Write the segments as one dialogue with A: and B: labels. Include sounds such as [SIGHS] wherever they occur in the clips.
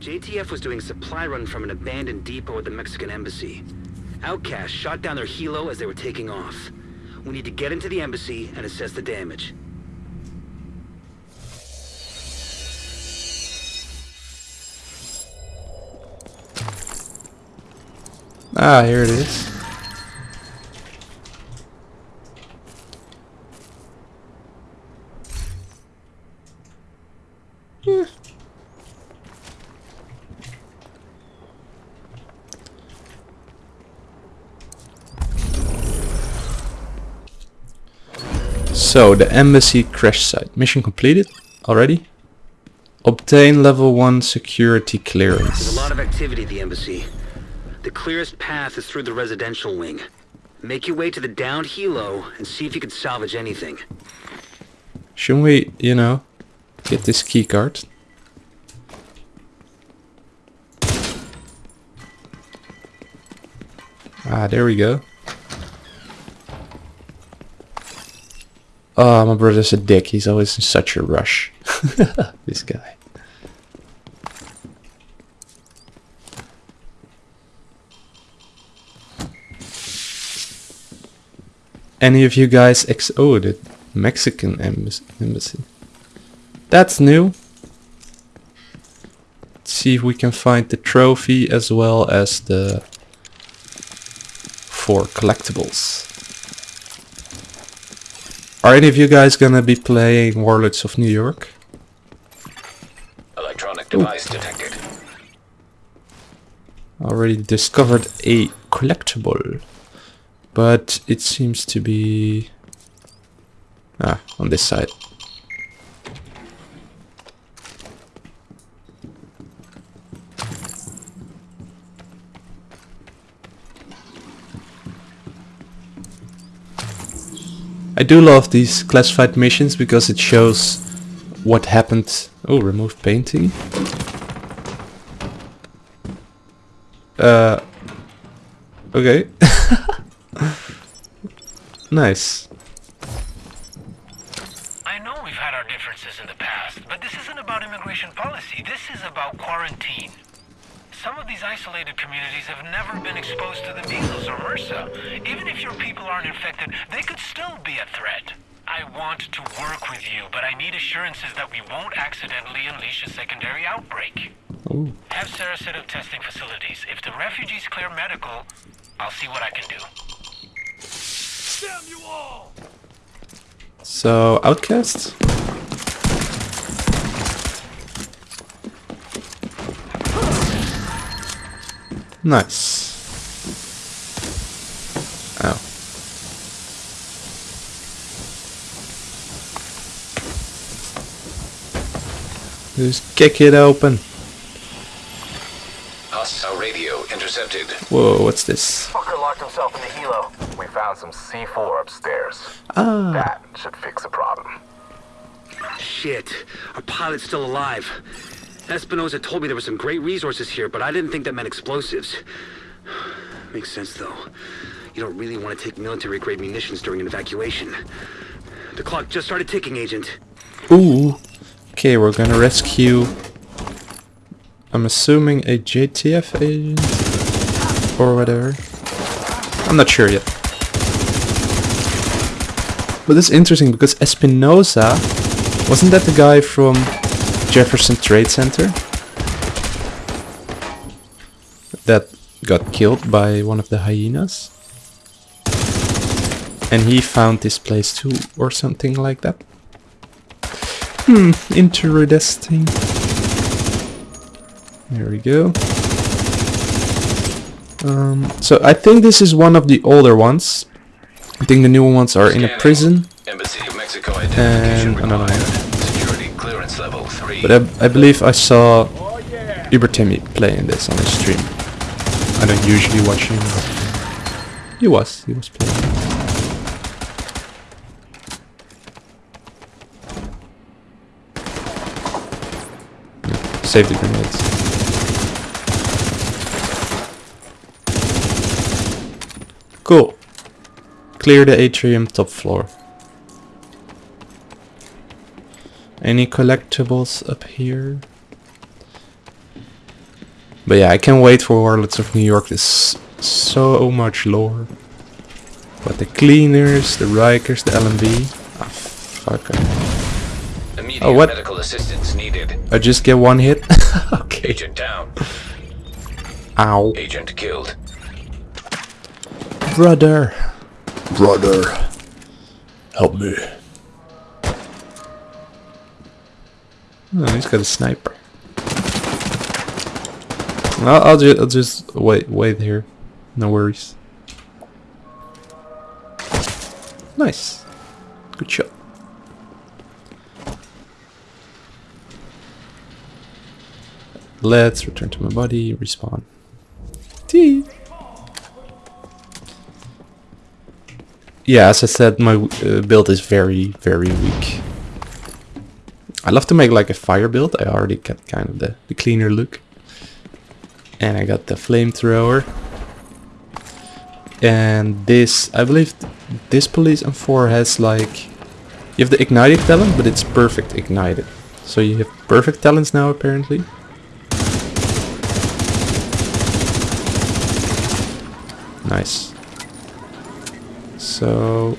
A: JTF was doing a supply run from an abandoned depot at the Mexican embassy. Outcast shot down their helo as they were taking off. We need to get into the embassy and assess the damage.
B: Ah, here it is. So, the embassy crash site. Mission completed already. Obtain level 1 security clearance.
A: There's a lot of activity at the embassy. The clearest path is through the residential wing. Make your way to the downed helo and see if you can salvage anything.
B: Shouldn't we, you know, get this key card? Ah, there we go. Oh, my brother's a dick. He's always in such a rush. [LAUGHS] this guy. Any of you guys ex- oh, the Mexican embas- embassy. That's new. Let's see if we can find the trophy as well as the four collectibles. Are any of you guys gonna be playing Warlords of New York?
C: Electronic device detected.
B: Already discovered a collectible. But it seems to be... Ah, on this side. I do love these classified missions because it shows what happened. Oh, remove painting. Uh, okay. [LAUGHS] nice.
D: I know we've had our differences in the past, but this isn't about immigration policy. This is about quarantine. Some of these isolated communities have never been exposed to the measles or MRSA. Even if your people aren't infected, they could still be a threat. I want to work with you, but I need assurances that we won't accidentally unleash a secondary outbreak.
B: Ooh.
D: Have Sarah set up testing facilities. If the refugees clear medical, I'll see what I can do.
B: So, Outcast? Nice. Ow. Just kick it open.
C: Hostile radio intercepted.
B: Whoa, what's this?
E: Fucker locked himself in the helo. We found some C4 upstairs.
B: Ah,
E: That should fix the problem.
A: Shit, our pilot's still alive. Espinosa told me there were some great resources here, but I didn't think that meant explosives. [SIGHS] Makes sense, though. You don't really want to take military-grade munitions during an evacuation. The clock just started ticking, Agent.
B: ooh. Okay, we're gonna rescue. I'm assuming a JTF agent or whatever. I'm not sure yet. But it's interesting because Espinosa wasn't that the guy from Jefferson Trade Center that got killed by one of the hyenas? And he found this place too, or something like that. Hmm, interesting. There we go. Um, so I think this is one of the older ones. I think the newer ones are in a prison.
C: Embassy of Mexico
B: And
C: identification
B: another
C: required.
B: One.
C: Security clearance level 3.
B: But I, I believe I saw Uber Timmy playing this on his stream. I don't usually watch him. but He was. He was playing. Yeah, Save the grenades. Cool. Clear the atrium top floor. Any collectibles up here? But yeah, I can't wait for Warlords of New York. There's so much lore. But the cleaners, the Rikers, the LMB. Ah, fuck.
C: Immediate
B: Oh, what?
C: medical assistance needed.
B: I just get one hit. [LAUGHS] okay.
C: Agent down.
B: Ow.
C: Agent killed.
B: Brother. Brother. Help me. Oh, he's got a sniper. I'll, I'll, ju I'll just wait, wait here. No worries. Nice. Good shot. Let's return to my body, respawn. Tee. Yeah, as I said, my uh, build is very, very weak. I love to make like a fire build. I already got kind of the, the cleaner look. And I got the flamethrower. And this, I believe this police M4 has like... You have the ignited talent, but it's perfect ignited. So you have perfect talents now apparently. Nice. So,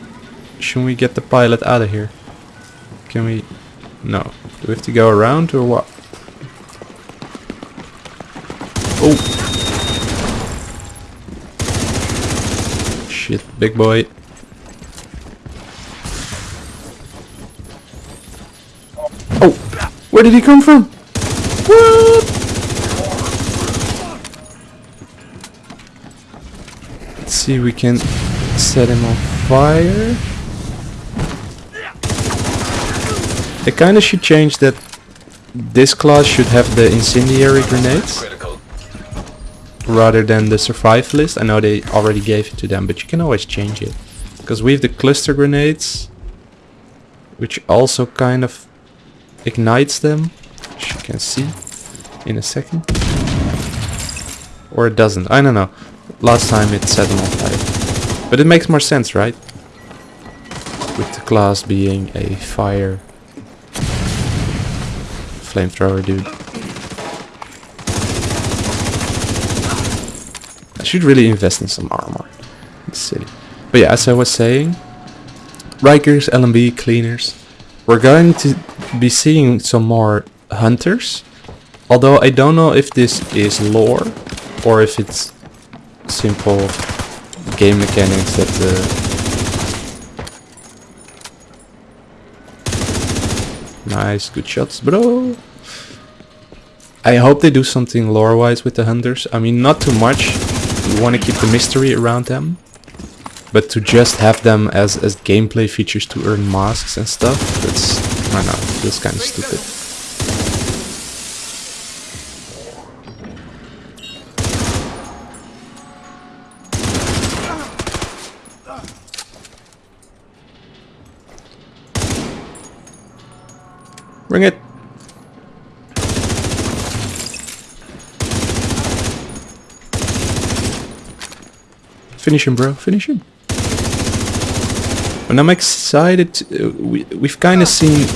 B: should we get the pilot out of here? Can we... No. Do we have to go around or what? Oh! Shit, big boy. Oh! Where did he come from? What? Let's see we can set him on fire. They kinda should change that this class should have the incendiary grenades rather than the survivalist. I know they already gave it to them, but you can always change it. Because we have the cluster grenades, which also kind of ignites them, as you can see in a second. Or it doesn't, I don't know. Last time it set them on fire. But it makes more sense, right? With the class being a fire flamethrower dude. I should really invest in some armor the city. But yeah, as I was saying, Rikers, LMB, cleaners. We're going to be seeing some more hunters. Although I don't know if this is lore or if it's simple game mechanics that uh, Nice, good shots, bro. I hope they do something lore-wise with the hunters. I mean, not too much. We want to keep the mystery around them. But to just have them as, as gameplay features to earn masks and stuff, that's, I don't know, feels kind of stupid. Bring it! Finish him, bro. Finish him. And I'm excited. uh, we, we've kind of seen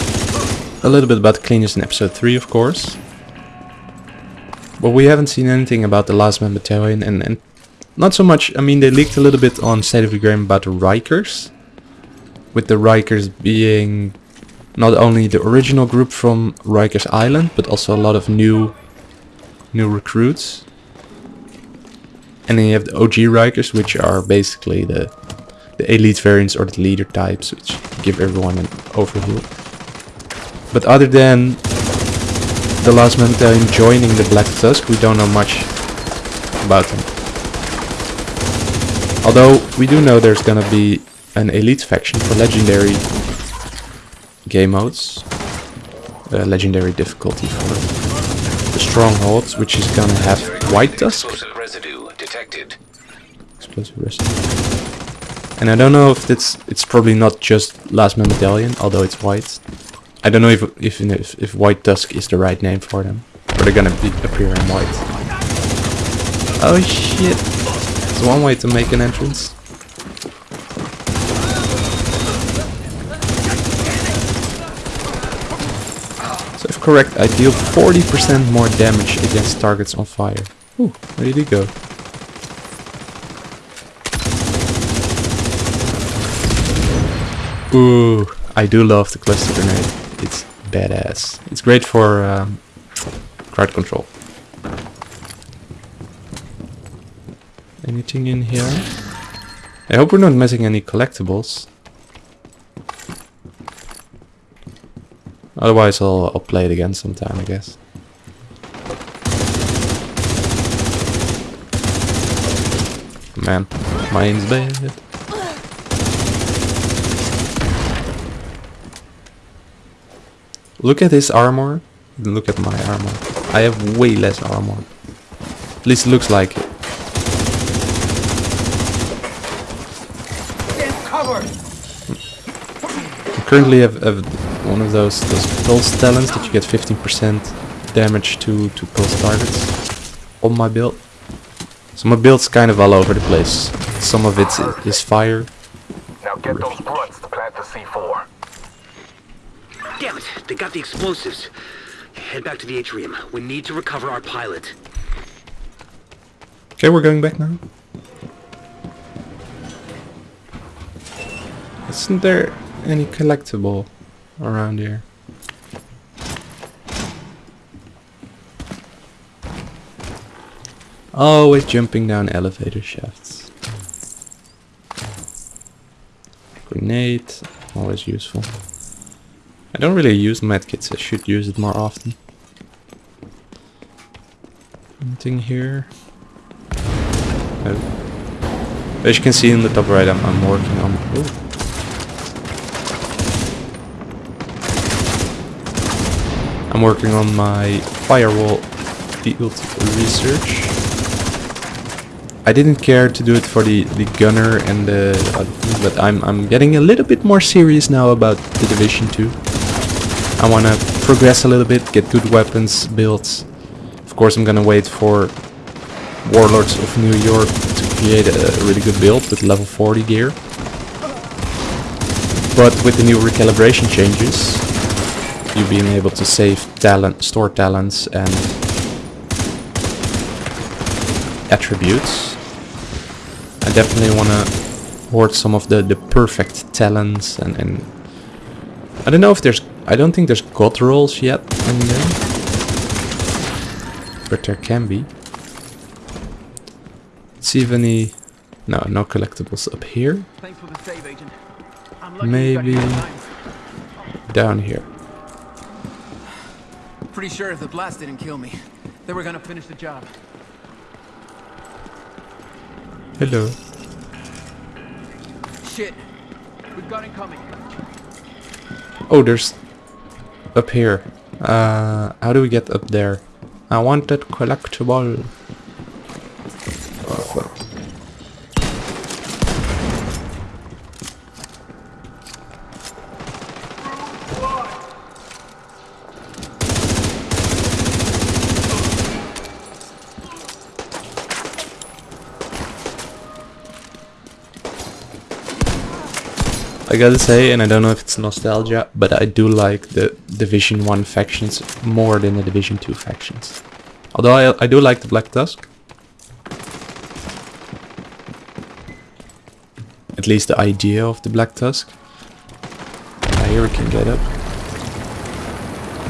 B: a little bit about cleaners in episode 3, of course. But we haven't seen anything about the last man battalion. And, and not so much, I mean, they leaked a little bit on State of the Game about the Rikers. With the Rikers being not only the original group from Rikers Island, but also a lot of new new recruits. And then you have the OG Rikers, which are basically the the elite variants or the leader types, which give everyone an overview. But other than the last man battalion joining the Black Tusk, we don't know much about them. Although we do know there's gonna be an elite faction for legendary game modes. Uh, legendary difficulty for the strongholds, which is gonna have White Tusk.
C: Detected.
B: Explosive residue. And I don't know if it's it's probably not just Last Man Battalion, although it's white. I don't know if if if, if White Tusk is the right name for them, or they're gonna be, appear in white. Oh shit! It's one way to make an entrance. So if correct, I deal 40% more damage against targets on fire. Ooh, where did he go? Ooh, I do love the cluster grenade. It's badass. It's great for um, crowd control. Anything in here? I hope we're not missing any collectibles. Otherwise I'll, I'll play it again sometime, I guess. Man, mine's bad. Look at his armor. Look at my armor. I have way less armor. At least it looks like it. I currently have, have one of those those pulse talents that you get 15% damage to to pulse targets on my build. So my build's kind of all over the place. Some of it is is fire.
E: Now get those blunts to plant the C4.
A: Damn it, they got the explosives. Head back to the atrium. We need to recover our pilot.
B: Okay, we're going back now. Isn't there any collectible around here? Oh, always jumping down elevator shafts. Grenade, always useful. I don't really use medkits, I should use it more often. Anything here? As you can see in the top right, I'm, I'm working on... Ooh. I'm working on my firewall field research. I didn't care to do it for the, the gunner and the... But I'm, I'm getting a little bit more serious now about the Division 2. I want to progress a little bit, get good weapons, builds. Of course I'm gonna wait for Warlords of New York to create a really good build with level 40 gear. But with the new recalibration changes, you being able to save talent, store talents and attributes, I definitely want to hoard some of the, the perfect talents and, and I don't know if there's, I don't think there's god rolls yet in there. But there can be. Let's see if any... No, no collectibles up here.
F: Thanks for the save, Agent. I'm lucky
B: Maybe
F: here in time.
B: down here.
F: Pretty sure if the blast didn't kill me, they were gonna finish the job.
B: Hello.
F: Shit. We've got incoming.
B: Oh, there's... Up here. Uh, how do we get up there? I want that collectible. Oh, fuck. I gotta say, and I don't know if it's nostalgia, but I do like the Division 1 factions more than the Division 2 factions. Although I, I do like the Black Tusk. At least the idea of the Black Tusk. I here we can get up.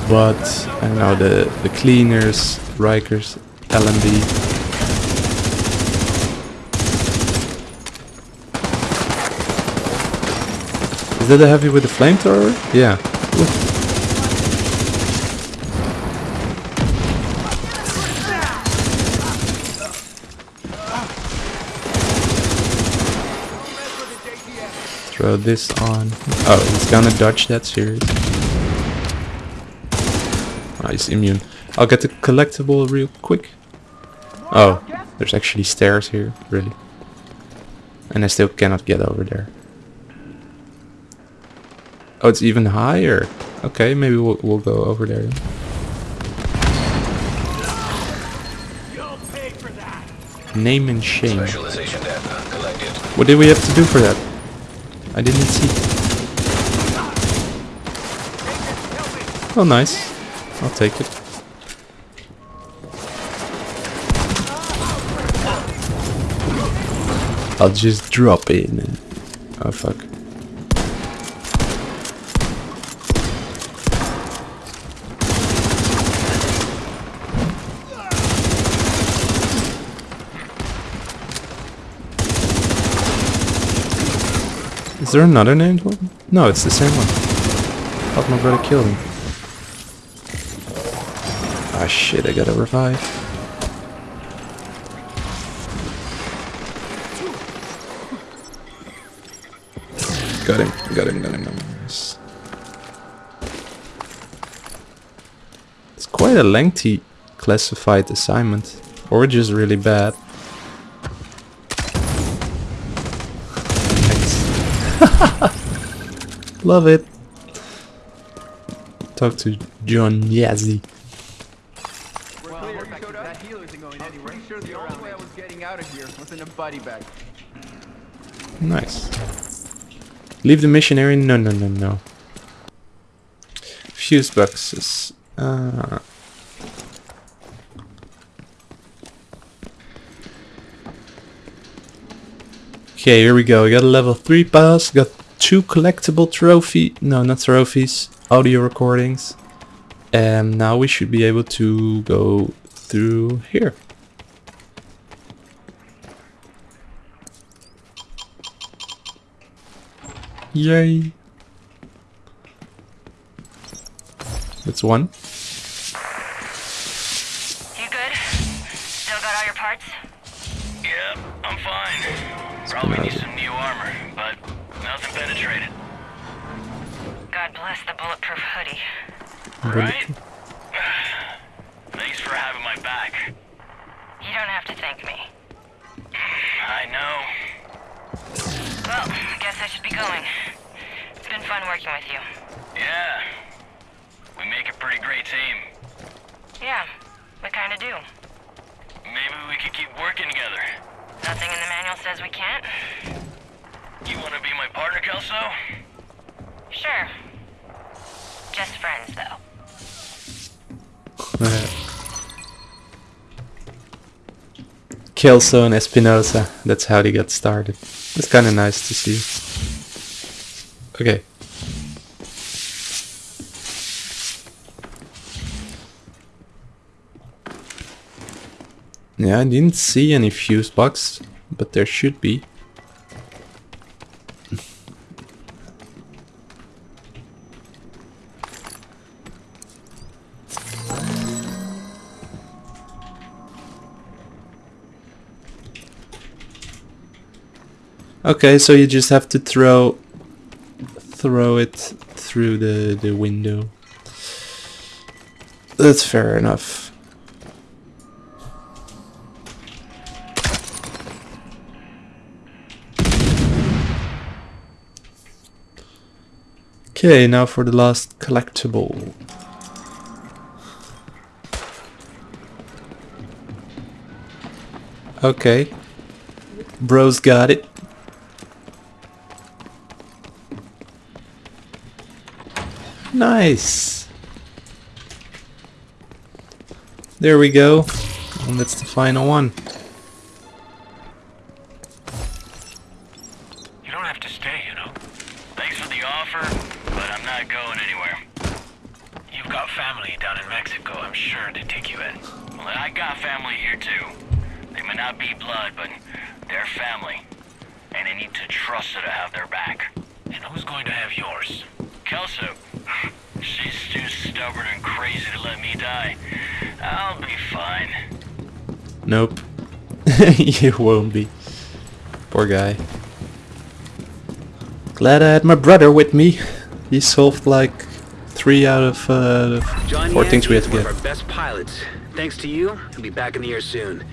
B: But, I don't know, the, the Cleaners, Rikers, LMB, Is that the heavy with the flamethrower? Yeah. Ooh. Throw this on. Oh, he's gonna dodge that series. Oh, he's immune. I'll get the collectible real quick. Oh, there's actually stairs here, really. And I still cannot get over there. Oh, it's even higher. Okay, maybe we'll, we'll go over there. Name and shame. What did we have to do for that? I didn't see. Oh, nice. I'll take it. I'll just drop in. Oh, fuck. There another named one? No, it's the same one. Thought my brother killed him. Ah shit, I gotta revive. Got him, got him, got him, got him. It's quite a lengthy classified assignment. Or just really bad. Love it. Talk to John Yazzie.
F: We're clear. That healer isn't going anywhere. Sure, the only way I was getting out of here was in a body bag.
B: Nice. Leave the missionary? No, no, no, no. Fuse boxes. Uh, okay, here we go. We got a level 3 boss, Got two collectible trophy. No, not trophies. Audio recordings. And now we should be able to go through here. Yay. That's one.
G: You good? Still got all your parts?
D: Yep, I'm fine. Probably need some new armor, but nothing.
G: God bless the bulletproof hoodie.
D: Right? [SIGHS] Thanks for having my back.
G: You don't have to thank me.
D: I know.
G: Well, I guess I should be going. It's been fun working with you.
D: Yeah. We make a pretty great team.
G: Yeah, we kinda do.
D: Maybe we could keep working together.
G: Nothing in the manual says we can't.
D: You want to be my partner, Kelso?
G: Sure. Just friends, though.
B: Kelso and Espinosa. That's how they got started. It's kind of nice to see. Okay. Yeah, I didn't see any fuse box, but there should be. Okay, so you just have to throw throw it through the the window. That's fair enough. Okay, now for the last collectible. Okay. Bro's got it. Nice. There we go. And that's the final one.
D: You don't have to stay, you know. Thanks for the offer, but I'm not going anywhere. You've got family down in Mexico. I'm sure they take you in. Well, I got family here too. They may not be blood, but they're family. And I need to trust her to have their back. And who's going to have yours? Kelso. She's too stubborn and crazy to let me die. I'll be fine.
B: Nope. [LAUGHS] you won't be. Poor guy. Glad I had my brother with me. He solved like three out of uh,
A: John
B: four things we had to
A: is one
B: get.
A: of our best pilots. Thanks to you, he'll be back in the air soon.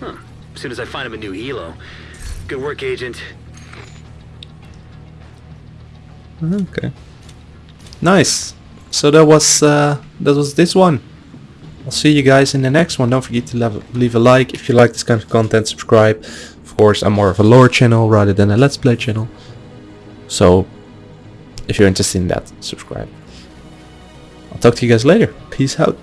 A: Huh. As soon as I find him a new helo. Good work, Agent.
B: Okay. Nice. So that was uh, that was this one. I'll see you guys in the next one. Don't forget to leave, leave a like if you like this kind of content. Subscribe. Of course, I'm more of a lore channel rather than a let's play channel. So, if you're interested in that, subscribe. I'll talk to you guys later. Peace out.